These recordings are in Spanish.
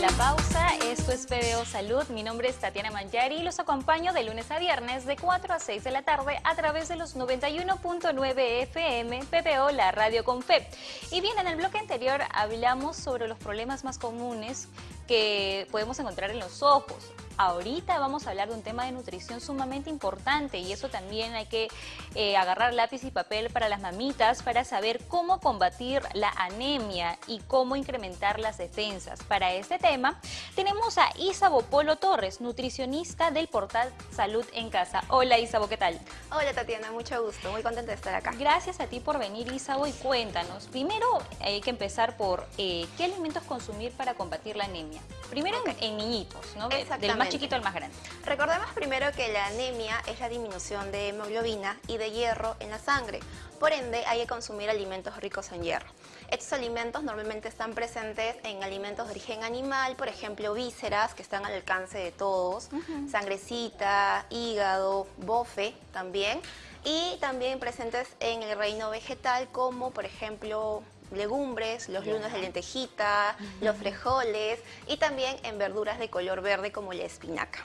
la pausa. Esto es PBO Salud. Mi nombre es Tatiana Manjari y los acompaño de lunes a viernes de 4 a 6 de la tarde a través de los 91.9 FM PBO, la radio con fe. Y bien, en el bloque anterior hablamos sobre los problemas más comunes que podemos encontrar en los ojos. Ahorita vamos a hablar de un tema de nutrición sumamente importante y eso también hay que eh, agarrar lápiz y papel para las mamitas para saber cómo combatir la anemia y cómo incrementar las defensas. Para este tema tenemos a Isabo Polo Torres, nutricionista del portal Salud en Casa. Hola Isabo, ¿qué tal? Hola Tatiana, mucho gusto, muy contenta de estar acá. Gracias a ti por venir Isabo y cuéntanos. Primero hay que empezar por eh, qué alimentos consumir para combatir la anemia. Primero en, niñitos, ¿no? Del más chiquito al más grande. Recordemos primero que la anemia es la disminución de hemoglobina y de hierro en la sangre. Por ende, hay que consumir alimentos ricos en hierro. Estos alimentos normalmente están presentes en alimentos de origen animal, por ejemplo, vísceras, que están al alcance de todos, sangrecita, hígado, bofe también, y también presentes en el reino vegetal, como por ejemplo legumbres, los lunes de lentejita, los frijoles y también en verduras de color verde como la espinaca.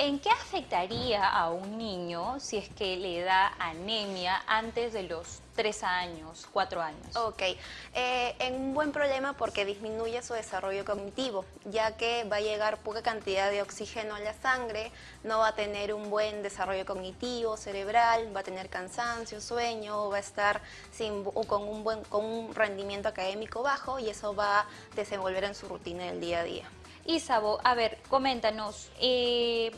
¿En qué afectaría a un niño si es que le da anemia antes de los tres años, cuatro años? Ok, eh, en un buen problema porque disminuye su desarrollo cognitivo, ya que va a llegar poca cantidad de oxígeno a la sangre, no va a tener un buen desarrollo cognitivo, cerebral, va a tener cansancio, sueño, va a estar sin, con, un buen, con un rendimiento académico bajo y eso va a desenvolver en su rutina del día a día. Isabo, a ver, coméntanos, eh,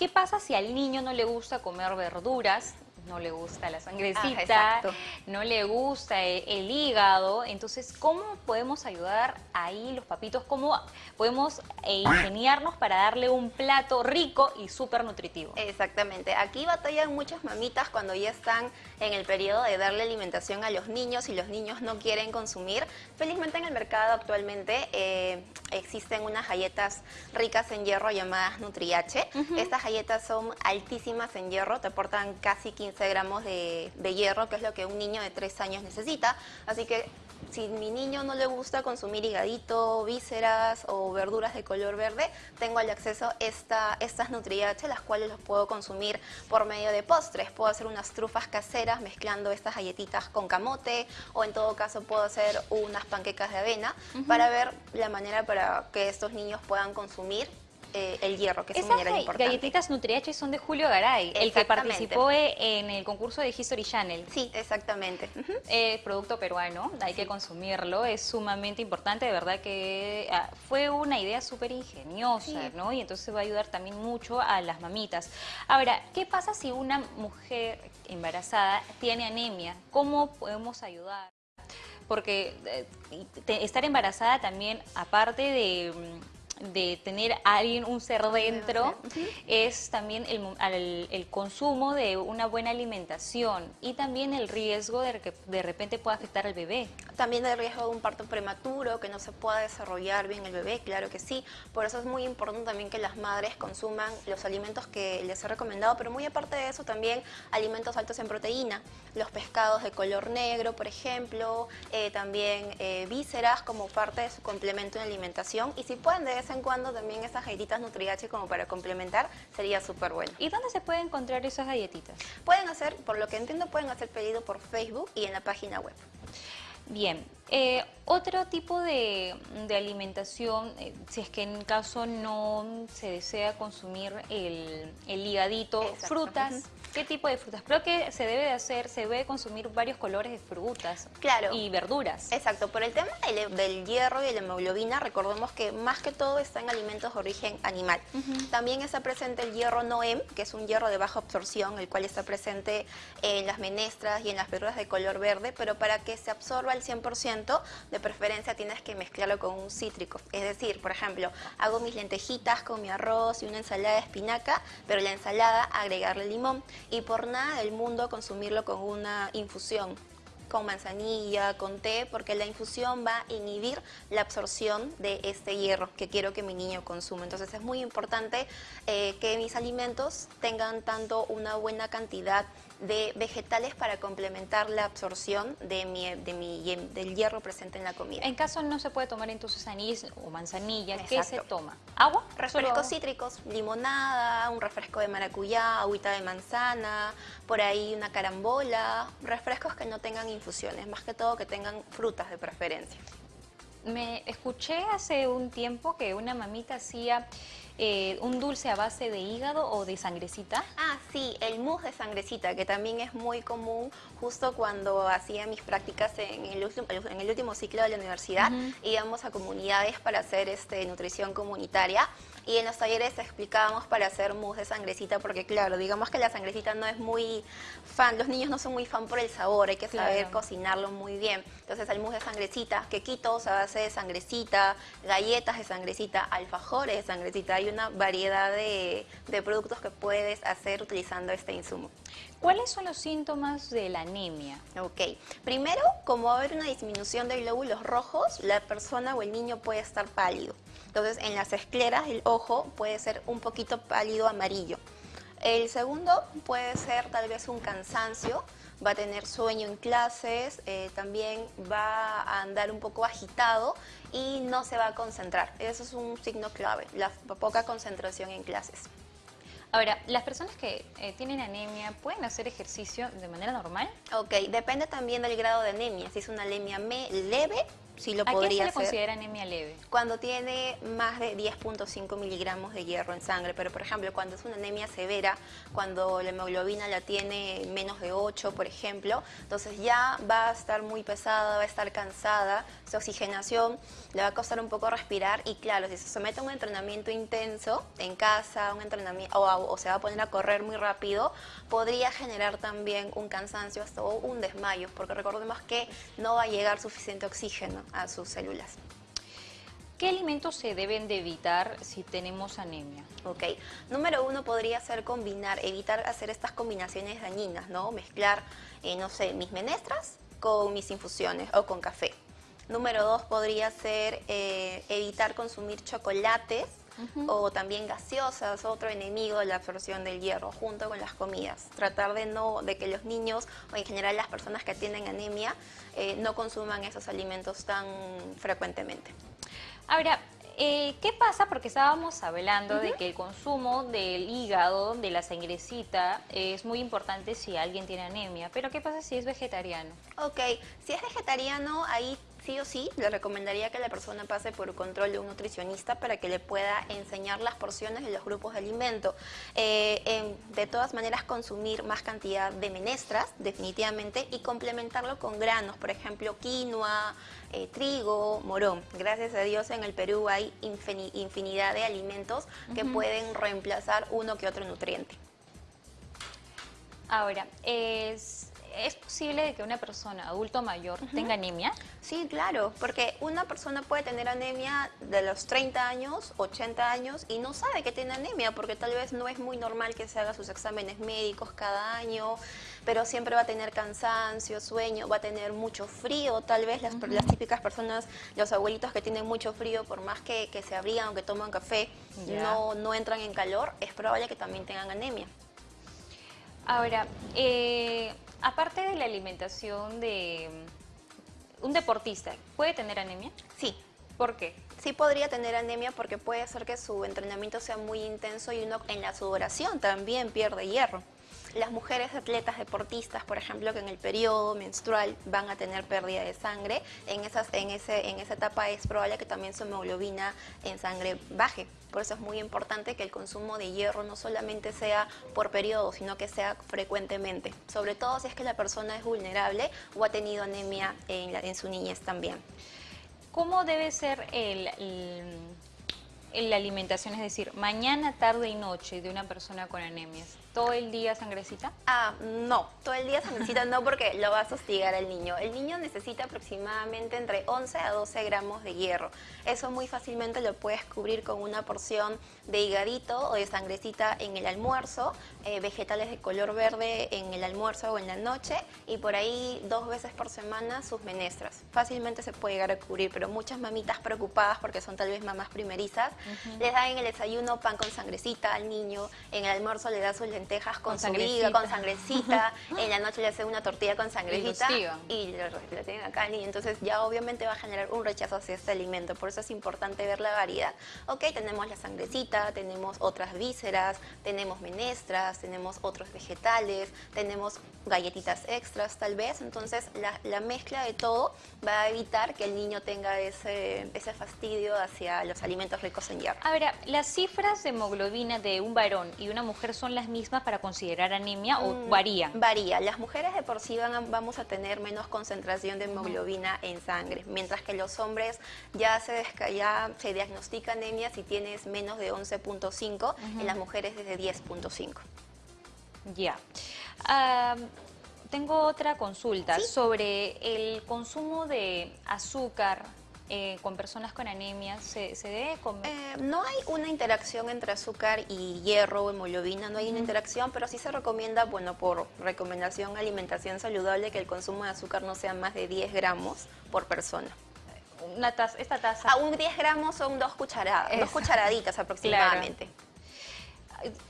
¿qué pasa si al niño no le gusta comer verduras? No le gusta la sangrecita, no le gusta el, hígado. Entonces, ¿cómo podemos ayudar ahí los papitos? ¿Cómo podemos eh, ingeniarnos para darle un plato rico y súper nutritivo? Exactamente. Aquí batallan muchas mamitas cuando ya están en el periodo de darle alimentación a los niños y los niños no quieren consumir. Felizmente en el mercado actualmente eh, existen unas galletas ricas en hierro llamadas Nutriache. Estas galletas son altísimas en hierro, te aportan casi 15 gramos de, hierro, que es lo que un niño de 3 años necesita. Así que si mi niño no le gusta consumir higadito, vísceras o verduras de color verde, tengo al acceso esta, estas Nutriache, las cuales los puedo consumir por medio de postres. Puedo hacer unas trufas caseras mezclando estas galletitas con camote o en todo caso puedo hacer unas panquecas de avena para ver la manera para que estos niños puedan consumir eh, el hierro, que es un mineral importante. galletitas Nutriache son de Julio Garay, el que participó en el concurso de History Channel. Sí, exactamente. Eh, producto peruano, hay que consumirlo, es sumamente importante, de verdad que ah, fue una idea súper ingeniosa, ¿no? Y entonces va a ayudar también mucho a las mamitas. Ahora, ¿qué pasa si una mujer embarazada tiene anemia? ¿Cómo podemos ayudar? Porque eh, estar embarazada también, aparte de mm, de tener a alguien, un ser dentro, es también el, el, consumo de una buena alimentación y también el riesgo de que de repente pueda afectar al bebé. También el riesgo de un parto prematuro, que no se pueda desarrollar bien el bebé, claro que sí. Por eso es muy importante también que las madres consuman los alimentos que les he recomendado, pero muy aparte de eso también alimentos altos en proteína, los pescados de color negro, por ejemplo, eh, también eh, vísceras como parte de su complemento en alimentación y si pueden de en cuando también esas galletitas Nutriache como para complementar sería súper bueno. ¿Y dónde se puede encontrar esas galletitas? Pueden hacer, por lo que entiendo, pueden hacer pedido por Facebook y en la página web. Bien, eh, otro tipo de, alimentación, eh, si es que en caso no se desea consumir el, el higadito, frutas, ¿qué tipo de frutas? Creo que se debe de hacer, se debe consumir varios colores de frutas claro. y verduras. Exacto, por el tema del, hierro y la hemoglobina, recordemos que más que todo está en alimentos de origen animal. También está presente el hierro Noem, que es un hierro de baja absorción, el cual está presente en las menestras y en las verduras de color verde, pero para que se absorba al 100%, de preferencia tienes que mezclarlo con un cítrico. Es decir, por ejemplo, hago mis lentejitas con mi arroz y una ensalada de espinaca, pero la ensalada agregarle limón y por nada del mundo consumirlo con una infusión con manzanilla, con té, porque la infusión va a inhibir la absorción de este hierro que quiero que mi niño consuma. Entonces es muy importante eh, que mis alimentos tengan tanto una buena cantidad de vegetales para complementar la absorción de mi, de mi, del hierro presente en la comida. En caso no se puede tomar entonces anís o manzanilla, ¿qué se toma? ¿Agua? Refrescos cítricos, limonada, un refresco de maracuyá, agüita de manzana, por ahí una carambola, refrescos que no tengan infusiones, más que todo que tengan frutas de preferencia. Me escuché hace un tiempo que una mamita hacía eh, un dulce a base de hígado o de sangrecita. Ah, sí, el mousse de sangrecita, que también es muy común justo cuando hacía mis prácticas en el último, en el último ciclo de la universidad. Íbamos a comunidades para hacer este, nutrición comunitaria y en los talleres explicábamos para hacer mousse de sangrecita porque claro, digamos que la sangrecita no es muy fan, los niños no son muy fan por el sabor, hay que saber cocinarlo muy bien. Entonces el mousse de sangrecita, quequitos a base de sangrecita, galletas de sangrecita, alfajores de sangrecita, hay una variedad de, de productos que puedes hacer utilizando este insumo. ¿Cuáles son los síntomas de la anemia? Ok, primero, como va a haber una disminución de glóbulos rojos, la persona o el niño puede estar pálido. Entonces, en las escleras el ojo puede ser un poquito pálido amarillo. El segundo puede ser tal vez un cansancio, va a tener sueño en clases, eh, también va a andar un poco agitado y no se va a concentrar. Eso es un signo clave, la poca concentración en clases. Ahora, ¿las personas que eh, tienen anemia pueden hacer ejercicio de manera normal? Ok, depende también del grado de anemia. Si es una anemia leve, sí lo ¿A podría qué se le considera anemia leve? Cuando tiene más de 10.5 miligramos de hierro en sangre, pero por ejemplo cuando es una anemia severa, cuando la hemoglobina la tiene menos de 8, por ejemplo, entonces ya va a estar muy pesada, va a estar cansada, su oxigenación le va a costar un poco respirar y claro, si se somete a un entrenamiento intenso en casa, un entrenamiento o, o se va a poner a correr muy rápido, podría generar también un cansancio hasta un desmayo, porque recordemos que no va a llegar suficiente oxígeno a sus células. ¿Qué alimentos se deben de evitar si tenemos anemia? Ok, número uno podría ser combinar, evitar hacer estas combinaciones dañinas, ¿no? Mezclar, eh, no sé, mis menestras con mis infusiones o con café. Número dos podría ser eh, evitar consumir chocolates o también gaseosas, otro enemigo de la absorción del hierro, junto con las comidas. Tratar de no de que los niños o en general las personas que tienen anemia eh, no consuman esos alimentos tan frecuentemente. Ahora, eh, ¿Qué pasa? Porque estábamos hablando de que el consumo del hígado, de la sangrecita, es muy importante si alguien tiene anemia. Pero ¿qué pasa si es vegetariano? Ok, si es vegetariano, ahí sí o sí le recomendaría que la persona pase por control de un nutricionista para que le pueda enseñar las porciones de los grupos de alimento. Eh, de todas maneras, consumir más cantidad de menestras, definitivamente, y complementarlo con granos, por ejemplo, quinoa, eh, trigo, morón. Gracias a Dios en el Perú hay infinidad de alimentos que pueden reemplazar uno que otro nutriente. Ahora, es ¿Es posible que una persona adulto mayor tenga anemia? Sí, claro, porque una persona puede tener anemia de los 30 años, 80 años y no sabe que tiene anemia porque tal vez no es muy normal que se haga sus exámenes médicos cada año, pero siempre va a tener cansancio, sueño, va a tener mucho frío, tal vez las, típicas personas, los abuelitos que tienen mucho frío, por más que, se abrigan o que toman café, no, no entran en calor, es probable que también tengan anemia. Ahora, eh, aparte de la alimentación de mm, un deportista, ¿puede tener anemia? Sí. ¿Por qué? Sí podría tener anemia porque puede ser que su entrenamiento sea muy intenso y uno en la sudoración también pierde hierro. Las mujeres atletas deportistas, por ejemplo, que en el periodo menstrual van a tener pérdida de sangre, en, esas, en, ese, en esa etapa es probable que también su hemoglobina en sangre baje. Por eso es muy importante que el consumo de hierro no solamente sea por periodo, sino que sea frecuentemente. Sobre todo si es que la persona es vulnerable o ha tenido anemia en, en su niñez también. ¿Cómo debe ser el la alimentación, es decir, mañana, tarde y noche de una persona con anemias, ¿todo el día sangrecita? Ah, no, todo el día sangrecita no porque lo va a sostigar el niño. El niño necesita aproximadamente entre 11 a 12 gramos de hierro. Eso muy fácilmente lo puedes cubrir con una porción de higadito o de sangrecita en el almuerzo, eh, vegetales de color verde en el almuerzo o en la noche y por ahí dos veces por semana sus menestras. Fácilmente se puede llegar a cubrir, pero muchas mamitas preocupadas porque son tal vez mamás primerizas Les dan en el desayuno pan con sangrecita al niño, en el almuerzo le da sus lentejas con, Con con sangrecita, en la noche le hace una tortilla con sangrecita Y y lo, lo tienen acá niño. Entonces ya obviamente va a generar un rechazo hacia este alimento. Por eso es importante ver la variedad. Ok, tenemos la sangrecita, tenemos otras vísceras, tenemos menestras, tenemos otros vegetales, tenemos galletitas extras tal vez. Entonces la, la mezcla de todo va a evitar que el niño tenga ese, ese fastidio hacia los alimentos ricos en hierro. A ver, las cifras de hemoglobina de un varón y una mujer son las mismas para considerar anemia o Mm, varían. Varía. Las mujeres de por sí van a- vamos a tener menos concentración de hemoglobina en sangre, mientras que los hombres ya se, ya se diagnostica anemia si tienes menos de 11.5, en las mujeres desde 10.5. Ya. Tengo otra consulta Sí. sobre el consumo de azúcar eh, con personas con anemia. ¿Se, se debe comer? Eh, no hay una interacción entre azúcar y hierro o hemoglobina, no hay una interacción, pero sí se recomienda, bueno, por recomendación alimentación saludable, que el consumo de azúcar no sea más de 10 gramos por persona. Una taza, esta taza. A un 10 gramos son dos cucharadas, dos cucharaditas aproximadamente.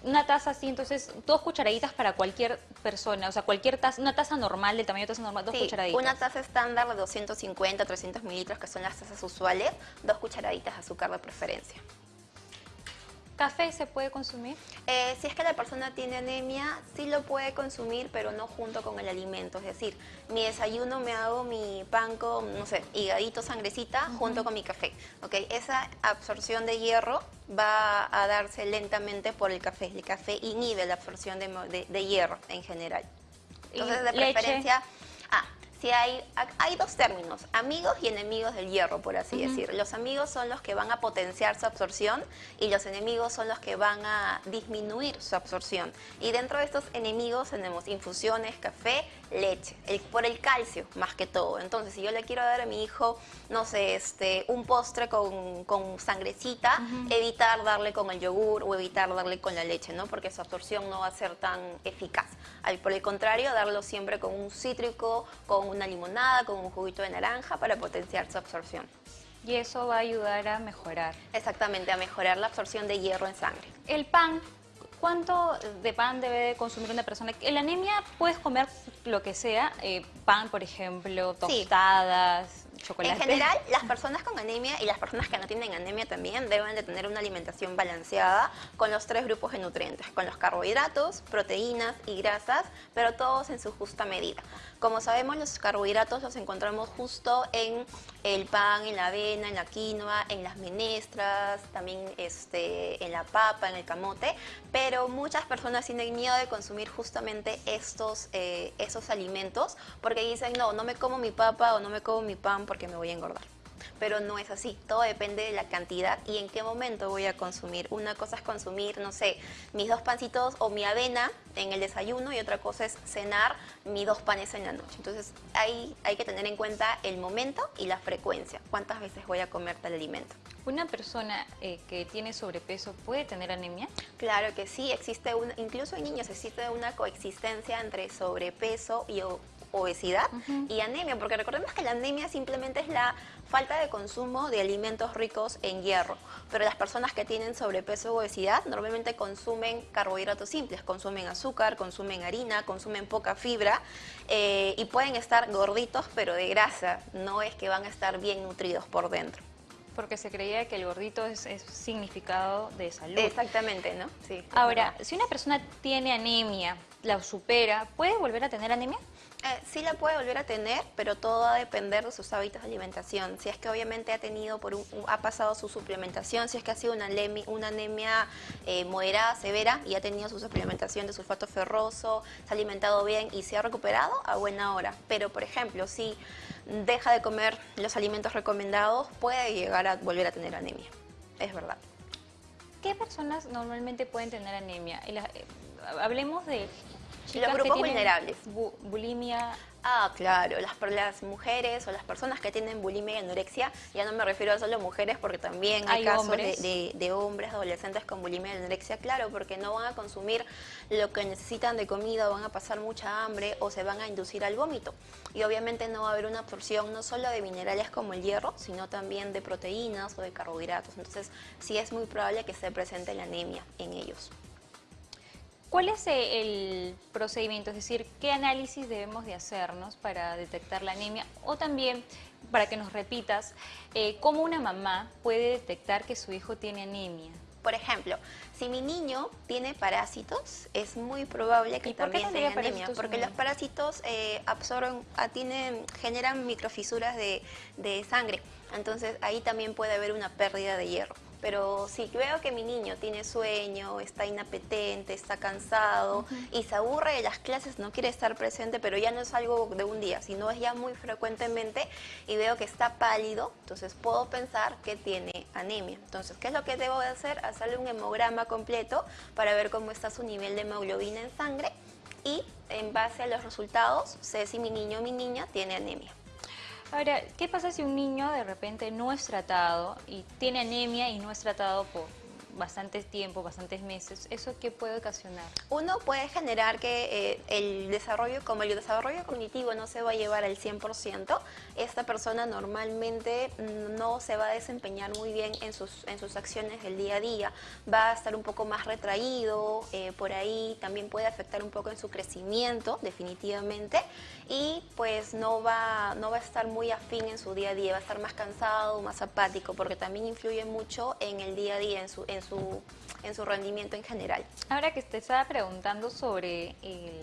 Una taza así, entonces, dos cucharaditas para cualquier persona, o sea, cualquier taza, una taza normal, del tamaño de taza normal, dos Sí, cucharaditas. una taza estándar de 250, 300 mililitros, que son las tazas usuales, dos cucharaditas de azúcar de preferencia. ¿Café se puede consumir? Eh, si es que la persona tiene anemia, sí lo puede consumir, pero no junto con el alimento. Es decir, mi desayuno me hago mi pan con, no sé, higadito, sangrecita, junto con mi café. ¿ok? Esa absorción de hierro va a darse lentamente por el café. El café inhibe la absorción de, de- de hierro en general. ¿Y Entonces, de leche? preferencia... Ah, si hay, hay dos términos, amigos y enemigos del hierro, por así decir. Los amigos son los que van a potenciar su absorción y los enemigos son los que van a disminuir su absorción. Y dentro de estos enemigos tenemos infusiones, café, leche, el- por el calcio más que todo. Entonces, si yo le quiero dar a mi hijo, no sé, este, un postre con, con sangrecita, evitar darle con el yogur o evitar darle con la leche, ¿no? Porque su absorción no va a ser tan eficaz. Al- por el contrario, darlo siempre con un cítrico, con una limonada, con un juguito de naranja para potenciar su absorción. Y eso va a ayudar a mejorar. Exactamente, a mejorar la absorción de hierro en sangre. El pan, ¿cuánto de pan debe de consumir una persona? En la anemia puedes comer lo que sea, eh, pan, por ejemplo, Sí. Chocolate. En general, las personas con anemia y las personas que no tienen anemia también deben de tener una alimentación balanceada con los tres grupos de nutrientes, con los carbohidratos, proteínas y grasas, pero todos en su justa medida. Como sabemos, los carbohidratos los encontramos justo en el pan, en la avena, en la quinoa, en las menestras, también este, en la papa, en el camote, pero muchas personas tienen miedo de consumir justamente estos, eh, esos alimentos porque dicen, no, no me como mi papa o no me como mi pan porque me voy a engordar. Pero no es así, todo depende de la cantidad y en qué momento voy a consumir. Una cosa es consumir, no sé, mis dos pancitos o mi avena en el desayuno y otra cosa es cenar mis dos panes en la noche. Entonces ahí hay que tener en cuenta el momento y la frecuencia, cuántas veces voy a comer tal alimento. ¿Una persona eh, que tiene sobrepeso puede tener anemia? Claro que sí, existe una, incluso en niños existe una coexistencia entre sobrepeso y obesidad y anemia, porque recordemos que la anemia simplemente es la falta de consumo de alimentos ricos en hierro, pero las personas que tienen sobrepeso o obesidad normalmente consumen carbohidratos simples, consumen azúcar, consumen harina, consumen poca fibra eh, y pueden estar gorditos pero de grasa, no es que van a estar bien nutridos por dentro. Porque se creía que el gordito es, es significado de salud. Exactamente, ¿no? Sí. Ahora, si una persona tiene anemia, la supera, ¿puede volver a tener anemia? Eh, sí la puede volver a tener, pero todo va a depender de sus hábitos de alimentación. Si es que obviamente ha tenido por un, ha pasado su suplementación, si es que ha sido una, lemi- una anemia eh, moderada, severa y ha tenido su suplementación de sulfato ferroso, se ha alimentado bien y se ha recuperado a buena hora. Pero por ejemplo, si deja de comer los alimentos recomendados, puede llegar a volver a tener anemia. Es verdad. ¿Qué personas normalmente pueden tener anemia? Eh, hablemos de chicas grupos que tienen vulnerables. bu- bulimia, Ah, claro, las, las mujeres o las personas que tienen bulimia y anorexia, ya no me refiero a solo mujeres porque también hay, Hay casos de, hombres. de- de hombres, adolescentes con bulimia y anorexia, claro, porque no van a consumir lo que necesitan de comida, van a pasar mucha hambre o se van a inducir al vómito. Y obviamente no va a haber una absorción no solo de minerales como el hierro, sino también de proteínas o de carbohidratos. Entonces sí es muy probable que esté presente la anemia en ellos. ¿Cuál es eh, el procedimiento? Es decir, ¿qué análisis debemos de hacernos para detectar la anemia? O también, para que nos repitas, eh, ¿cómo una mamá puede detectar que su hijo tiene anemia? Por ejemplo, si mi niño tiene parásitos, es muy probable que ¿Y por qué también tenga anemia, porque los parásitos eh, absorben, ah, tienen, generan microfisuras de, de sangre, entonces ahí también puede haber una pérdida de hierro. Pero si veo que mi niño tiene sueño, está inapetente, está cansado y se aburre de las clases, no quiere estar presente, pero ya no es algo de un día, sino es ya muy frecuentemente y veo que está pálido, entonces puedo pensar que tiene anemia. Entonces, ¿qué es lo que debo de hacer? Hacerle un hemograma completo para ver cómo está su nivel de hemoglobina en sangre y en base a los resultados sé si mi niño o mi niña tiene anemia. Ahora, ¿qué pasa si un niño de repente no es tratado y tiene anemia y no es tratado por bastante tiempo, bastantes meses? ¿Eso qué puede ocasionar? Uno puede generar que eh, el desarrollo, como el desarrollo cognitivo no se va a llevar al 100%, esta persona normalmente mm, no se va a desempeñar muy bien en sus, en sus acciones del día a día, va a estar un poco más retraído, eh, por ahí también puede afectar un poco en su crecimiento, definitivamente, y pues no va, no va a estar muy afín en su día a día, va a estar más cansado, más apático, porque también influye mucho en el día a día, en su, en su, en su rendimiento en general. Ahora que te estaba preguntando sobre el-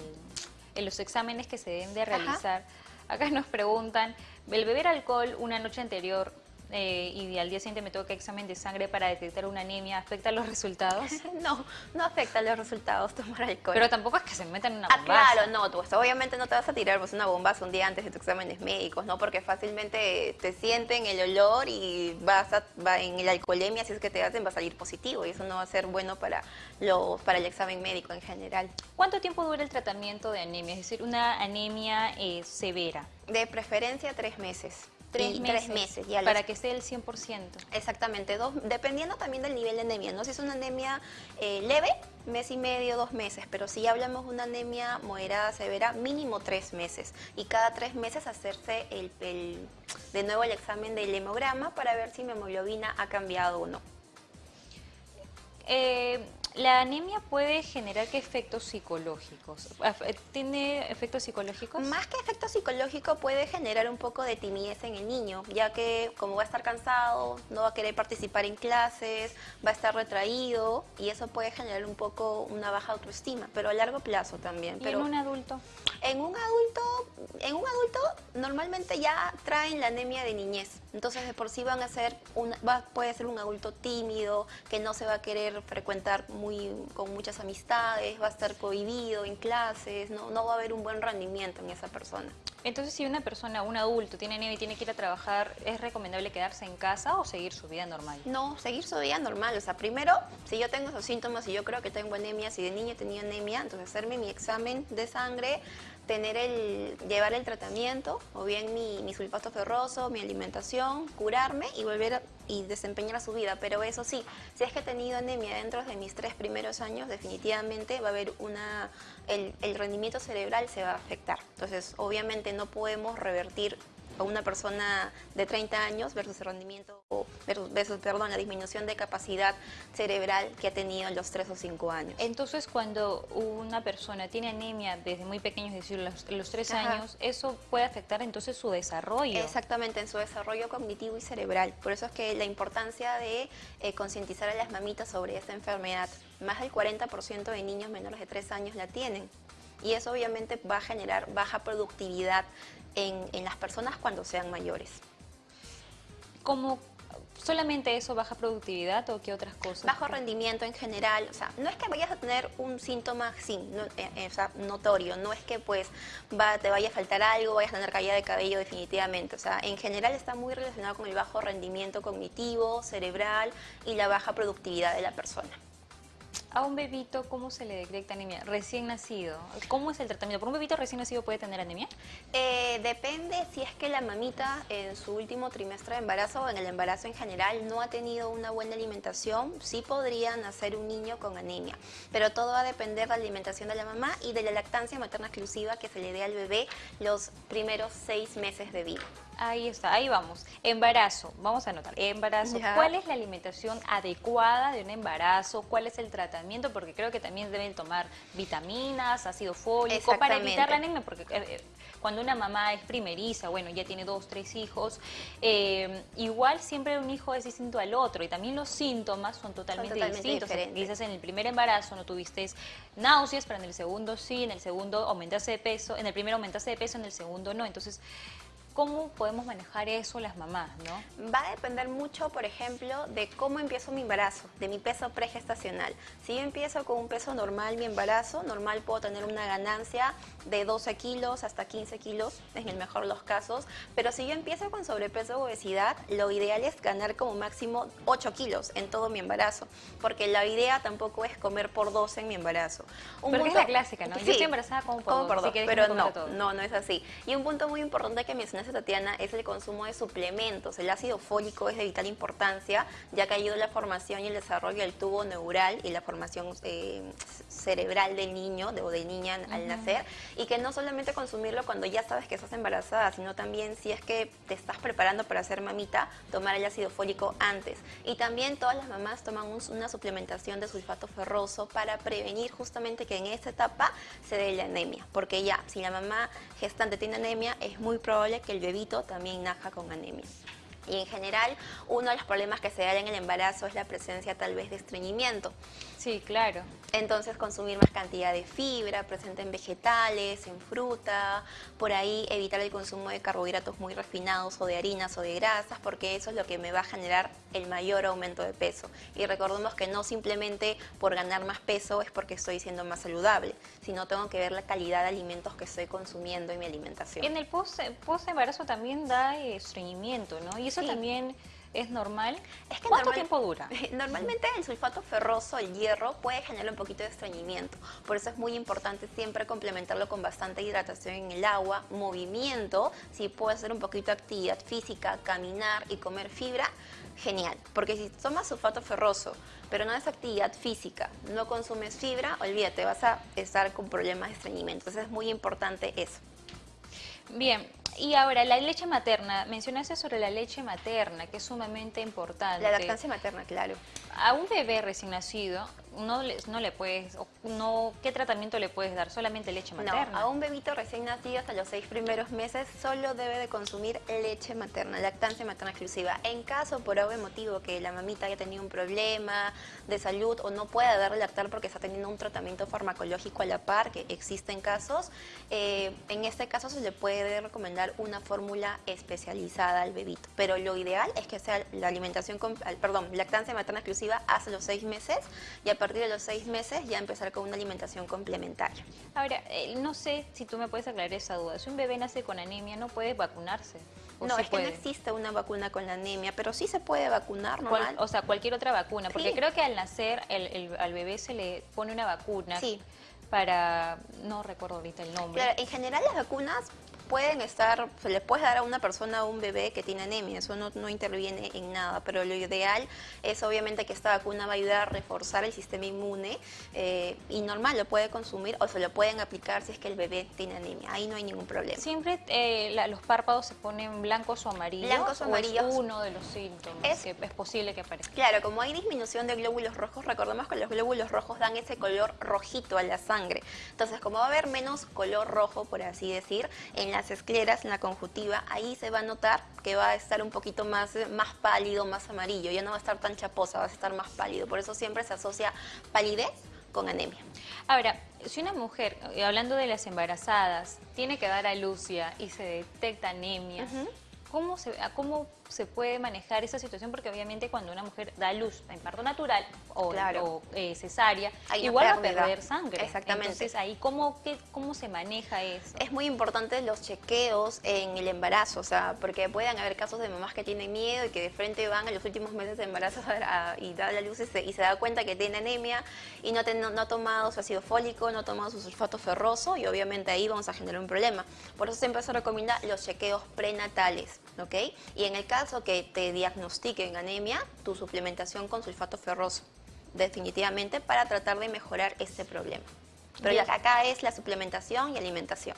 en los exámenes que se deben de Ajá. realizar, acá nos preguntan, el beber alcohol una noche anterior eh, y al día siguiente me toca examen de sangre para detectar una anemia, ¿afecta los resultados? No, no afecta los resultados tomar alcohol. Pero tampoco es que se metan en una Ah, bombaza. claro, no, tú, obviamente no te vas a tirar pues, una bombaza un día antes de tus exámenes médicos, ¿no? Porque fácilmente te sienten el olor y vas a, va en la alcoholemia, si es que te hacen, va a salir positivo y eso no va a ser bueno para, lo, para el examen médico en general. ¿Cuánto tiempo dura el tratamiento de anemia? Es decir, una anemia eh, severa. De preferencia tres meses. Tres Y meses. Tres meses, ya Para les- que sea el 100%. Exactamente, dos, dependiendo también del nivel de anemia, ¿no? Si es una anemia eh, leve, mes y medio, dos meses, pero si hablamos de una anemia moderada, severa, mínimo tres meses. Y cada tres meses hacerse el, el- de nuevo el examen del hemograma para ver si mi hemoglobina ha cambiado o no. Eh, ¿La anemia puede generar qué efectos psicológicos? Eh, ¿Tiene efectos psicológicos? Más que efecto psicológico puede generar un poco de timidez en el niño, ya que como va a estar cansado, no va a querer participar en clases, va a estar retraído y eso puede generar un poco una baja autoestima, pero a largo plazo también. ¿Y pero en un adulto? En un adulto, en un adulto normalmente ya traen la anemia de niñez. Entonces de por sí van a ser un, va, puede ser un adulto tímido, que no se va a querer frecuentar muy con muchas amistades, va a estar cohibido en clases, no, no va a haber un buen rendimiento en esa persona. Entonces, si una persona, un adulto, tiene anemia y tiene que ir a trabajar, ¿es recomendable quedarse en casa o seguir su vida normal? No, seguir su vida normal. O sea, primero, si yo tengo esos síntomas y yo creo que tengo anemia, si de niño tenía anemia, entonces hacerme mi examen de sangre, tener el, llevar el tratamiento, o bien mi, mi sulfato ferroso, mi alimentación, curarme y volver y desempeñar su vida. Pero eso sí, si es que he tenido anemia dentro de mis tres primeros años, definitivamente va a haber una, el, el rendimiento cerebral se va a afectar. Entonces, obviamente no podemos revertir a una persona de 30 años versus el rendimiento, o versus, versus, perdón, la disminución de capacidad cerebral que ha tenido en los 3 o 5 años. Entonces, cuando una persona tiene anemia desde muy pequeño, es decir, los, los tres Ajá. años, eso puede afectar entonces su desarrollo. Exactamente, en su desarrollo cognitivo y cerebral. Por eso es que la importancia de eh, concientizar a las mamitas sobre esta enfermedad. Más del 40% de niños menores de 3 años la tienen. Y eso obviamente va a generar baja productividad en, en las personas cuando sean mayores. ¿Cómo solamente eso baja productividad o qué otras cosas? Bajo rendimiento en general, o sea, no es que vayas a tener un síntoma sí, no- eh, eh, o sea, notorio, no es que pues va, te vaya a faltar algo, vayas a tener caída de cabello definitivamente, o sea, en general está muy relacionado con el bajo rendimiento cognitivo, cerebral y la baja productividad de la persona. A un bebito, ¿cómo se le detecta anemia? Recién nacido. ¿Cómo es el tratamiento? ¿Por un bebito recién nacido puede tener anemia? Eh, depende si es que la mamita en su último trimestre de embarazo o en el embarazo en general no ha tenido una buena alimentación, sí podría nacer un niño con anemia. Pero todo va a depender de la alimentación de la mamá y de la lactancia materna exclusiva que se le dé al bebé los primeros seis meses de vida. Ahí está, ahí vamos. Embarazo, vamos a anotar. Embarazo, ¿cuál es la alimentación adecuada de un embarazo? ¿Cuál es el tratamiento? Porque creo que también deben tomar vitaminas, ácido fólico, para evitar la anemia, porque eh, cuando una mamá es primeriza, bueno, ya tiene dos, tres hijos, eh, igual siempre un hijo es distinto al otro y también los síntomas son totalmente, distintos. Quizás en el primer embarazo no tuviste náuseas, pero en el segundo sí, en el segundo aumentaste de peso, en el primero aumentaste de peso, en el segundo no. Entonces, ¿Cómo podemos manejar eso las mamás, no? Va a depender mucho, por ejemplo, de cómo empiezo mi embarazo, de mi peso pregestacional. Si yo empiezo con un peso normal, mi embarazo, normal puedo tener una ganancia de 12 kilos hasta 15 kilos, en el mejor de los casos. Pero si yo empiezo con sobrepeso o obesidad, lo ideal es ganar como máximo 8 kilos en todo mi embarazo. Porque la idea tampoco es comer por 12 en mi embarazo. Un porque es la clásica, ¿no? Sí, yo estoy embarazada como por, dos, pero no, no, no es así. Y un punto muy importante que mencionaste Tatiana, es el consumo de suplementos. El ácido fólico es de vital importancia, ya que ayuda a la formación y el desarrollo del tubo neural y la formación eh, cerebral del niño o de niña al nacer. Y que no solamente consumirlo cuando ya sabes que estás embarazada, sino también si es que te estás preparando para ser mamita, tomar el ácido fólico antes. Y también todas las mamás toman una suplementación de sulfato ferroso para prevenir justamente que en esta etapa se dé la anemia. Porque ya, si la mamá gestante tiene anemia, es muy probable que el bebito también naja con anemia. Y en general, uno de los problemas que se da en el embarazo es la presencia tal vez de estreñimiento. Sí, claro. Entonces consumir más cantidad de fibra, presente en vegetales, en fruta, por ahí evitar el consumo de carbohidratos muy refinados o de harinas o de grasas, porque eso es lo que me va a generar el mayor aumento de peso. Y recordemos que no simplemente por ganar más peso es porque estoy siendo más saludable, sino tengo que ver la calidad de alimentos que estoy consumiendo en mi alimentación. En el post, post también da estreñimiento, ¿no? Y eso también es normal. Es que ¿Cuánto tiempo dura? Normalmente el sulfato ferroso, el hierro, puede generar un poquito de estreñimiento. Por eso es muy importante siempre complementarlo con bastante hidratación en el agua, movimiento, si puede hacer un poquito de actividad física, caminar y comer fibra, genial. Porque si tomas sulfato ferroso, pero no es actividad física, no consumes fibra, olvídate, vas a estar con problemas de estreñimiento. Entonces es muy importante eso. Bien, y ahora, la leche materna, mencionaste sobre la leche materna, que es sumamente importante. La lactancia materna, claro. A un bebé recién nacido, no le, no le puedes, no, ¿qué tratamiento le puedes dar? ¿Solamente leche materna? No, a un bebito recién nacido hasta los seis primeros meses solo debe de consumir leche materna, lactancia materna exclusiva. En caso, por algún motivo, que la mamita haya tenido un problema de salud o no pueda darle lactar porque está teniendo un tratamiento farmacológico a la par, que existen casos, eh, en este caso se le puede recomendar una fórmula especializada al bebito. Pero lo ideal es que sea la alimentación, con, perdón, lactancia materna exclusiva hasta los seis meses y a partir de los seis meses ya empezar con una alimentación complementaria. Ahora, eh, no sé si tú me puedes aclarar esa duda. Si un bebé nace con anemia, ¿no puede vacunarse? No, es que no existe una vacuna con la anemia, pero sí se puede vacunar normal. o sea, cualquier otra vacuna, porque creo que al nacer al bebé se le pone una vacuna. Sí. Para, no recuerdo ahorita el nombre. Claro, en general las vacunas pueden estar, se le puede dar a una persona o un bebé que tiene anemia, eso no, no, interviene en nada, pero lo ideal es obviamente que esta vacuna va a ayudar a reforzar el sistema inmune eh, y normal lo puede consumir o se lo pueden aplicar si es que el bebé tiene anemia, ahí no hay ningún problema. ¿Siempre eh, los párpados se ponen blancos o amarillos? Blancos o amarillos. es uno de los síntomas es, que es posible que aparezca. Claro, como hay disminución de glóbulos rojos, recordemos que los glóbulos rojos dan ese color rojito a la sangre, entonces como va a haber menos color rojo, por así decir, en la las escleras, en la conjuntiva, ahí se va a notar que va a estar un poquito más, más pálido, más amarillo, ya no va a estar tan chaposa, va a estar más pálido, por eso siempre se asocia palidez con anemia. Ahora, si una mujer, eh, hablando de las embarazadas, tiene que dar a luz y se detecta anemia, ¿cómo, se, ¿cómo se puede manejar esa situación? Porque obviamente cuando una mujer da luz en parto natural o, eh, cesárea, igual va a perder sangre. Exactamente. Entonces ahí, ¿cómo, qué, ¿cómo se maneja eso? Es muy importante los chequeos en el embarazo, o sea, porque pueden haber casos de mamás que tienen miedo y que de frente van a los últimos meses de embarazo y da la luz y se, da cuenta que tiene anemia y no, no, ha tomado su ácido fólico, no ha tomado su sulfato ferroso y obviamente ahí vamos a generar un problema. Por eso siempre se recomienda los chequeos prenatales, ¿ok? Y en el caso que te diagnostiquen anemia, tu suplementación con sulfato ferroso, definitivamente para tratar de mejorar este problema. Pero acá es la suplementación y alimentación.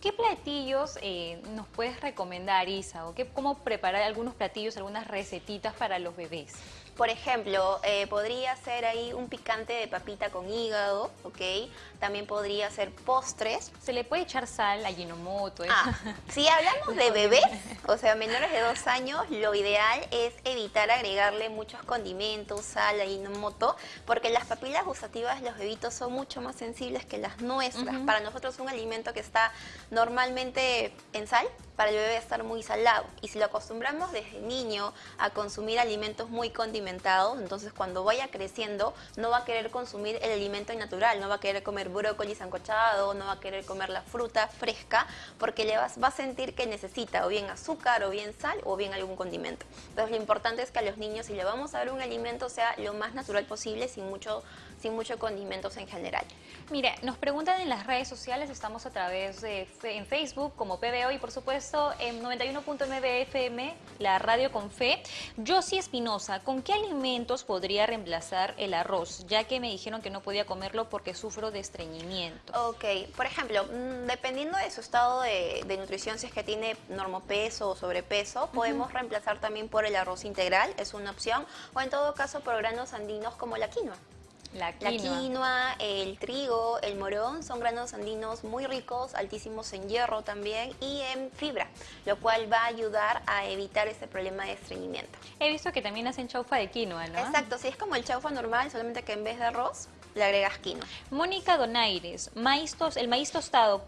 ¿Qué platillos eh, nos puedes recomendar, Isa? ¿O qué, cómo preparar algunos platillos, algunas recetitas para los bebés? Por ejemplo, eh, podría ser ahí un picante de papita con hígado, ¿ok? También podría ser postres. Se le puede echar sal a Ginomoto. ¿eh? Ah, si hablamos de bebés, o sea, menores de dos años, lo ideal es evitar agregarle muchos condimentos, sal a Ginomoto, porque las papilas gustativas de los bebitos son mucho más sensibles que las nuestras. Para nosotros es un alimento que está normalmente en sal, para el bebé estar muy salado. Y si lo acostumbramos desde niño a consumir alimentos muy condimentados, entonces cuando vaya creciendo no va a querer consumir el alimento natural, no va a querer comer brócoli sancochado, no va a querer comer la fruta fresca, porque le va, va a sentir que necesita o bien azúcar, o bien sal, o bien algún condimento. Entonces lo importante es que a los niños, si le vamos a dar un alimento, sea lo más natural posible, sin mucho sin muchos condimentos en general. Mira, nos preguntan en las redes sociales, estamos a través de en Facebook como PBO y por supuesto en 91.9 FM, la radio con fe. Josie Espinosa, ¿con qué alimentos podría reemplazar el arroz? Ya que me dijeron que no podía comerlo porque sufro de estreñimiento. Ok, por ejemplo, mm, dependiendo de su estado de, nutrición, si es que tiene normopeso o sobrepeso, podemos reemplazar también por el arroz integral, es una opción, o en todo caso por granos andinos como la quinoa. La quinoa. el trigo, el morón son granos andinos muy ricos, altísimos en hierro también y en fibra, lo cual va a ayudar a evitar ese problema de estreñimiento. He visto que también hacen chaufa de quinoa, ¿no? Exacto, sí, es como el chaufa normal, solamente que en vez de arroz le agregas quinoa. Mónica Donaires, maíz el maíz tostado,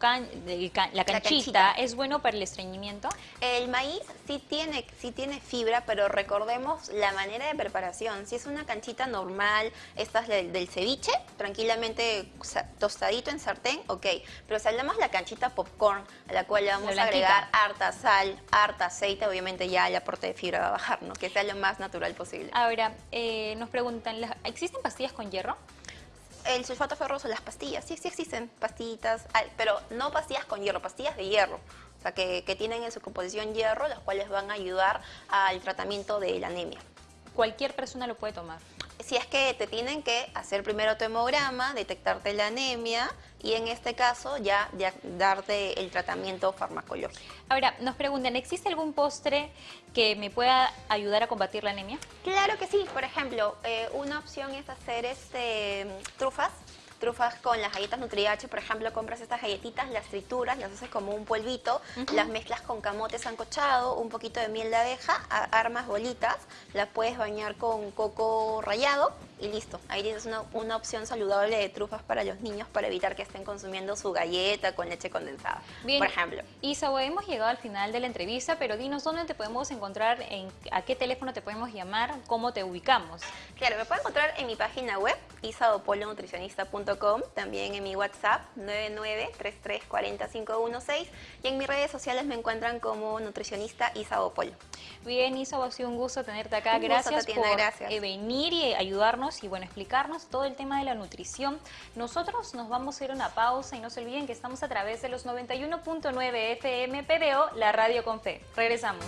la, canchita, ¿es bueno para el estreñimiento? El maíz sí tiene, sí tiene fibra, pero recordemos la manera de preparación. Si es una canchita normal, esta es del, del ceviche, tranquilamente tostadito en sartén, ok. Pero si hablamos de la canchita popcorn, a la cual le vamos a agregar harta sal, harta aceite, obviamente ya el aporte de fibra va a bajar, ¿no? Que sea lo más natural posible. Ahora, eh, nos preguntan, ¿existen pastillas con hierro? El sulfato ferroso, las pastillas, sí, sí existen pastillitas, pero no pastillas con hierro, pastillas de hierro, o sea, que, que tienen en su composición hierro, las cuales van a ayudar al tratamiento de la anemia. ¿Cualquier persona lo puede tomar? si es que te tienen que hacer primero tu hemograma, detectarte la anemia y en este caso ya, darte el tratamiento farmacológico. Ahora, nos preguntan, ¿existe algún postre que me pueda ayudar a combatir la anemia? Claro que sí, por ejemplo, eh, una opción es hacer este, trufas trufas con las galletas Nutriache, por ejemplo, compras estas galletitas, las trituras, las haces como un polvito, las mezclas con camote sancochado, un poquito de miel de abeja, armas bolitas, las puedes bañar con coco rallado y listo. Ahí tienes una, una, opción saludable de trufas para los niños para evitar que estén consumiendo su galleta con leche condensada, Bien. por ejemplo. Isa, hemos llegado al final de la entrevista, pero dinos dónde te podemos encontrar, en, a qué teléfono te podemos llamar, cómo te ubicamos. Claro, me pueden encontrar en mi página web, isaopolonutricionista.com, también en mi WhatsApp, 9933405116, y en mis redes sociales me encuentran como nutricionista Isa Bien, Isa, ha sido un gusto tenerte acá. gracias por eh, venir y ayudarnos y bueno, explicarnos todo el tema de la nutrición. Nosotros nos vamos a ir a una pausa y no se olviden que estamos a través de los 91.9 FM PBO, la radio con fe. Regresamos.